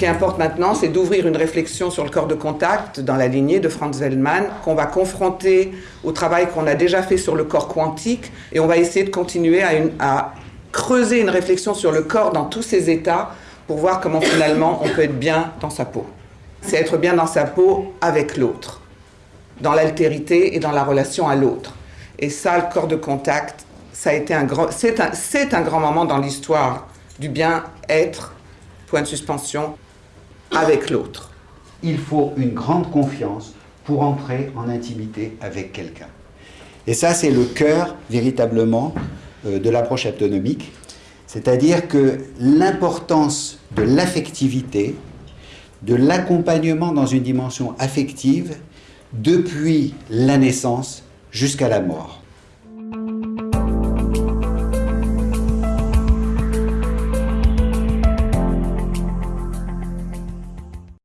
qui importe maintenant, c'est d'ouvrir une réflexion sur le corps de contact dans la lignée de Franz Wellman, qu'on va confronter au travail qu'on a déjà fait sur le corps quantique, et on va essayer de continuer à, creuser une réflexion sur le corps dans tous ses états pour voir comment finalement on peut être bien dans sa peau. C'est être bien dans sa peau avec l'autre, dans l'altérité et dans la relation à l'autre. Et ça, le corps de contact, ça a été un c'est un, un grand moment dans l'histoire du bien-être, point de suspension, avec l'autre. Il faut une grande confiance pour entrer en intimité avec quelqu'un. Et ça, c'est le cœur véritablement euh, de l'approche autonomique. C'est-à-dire que l'importance de l'affectivité, de l'accompagnement dans une dimension affective depuis la naissance jusqu'à la mort.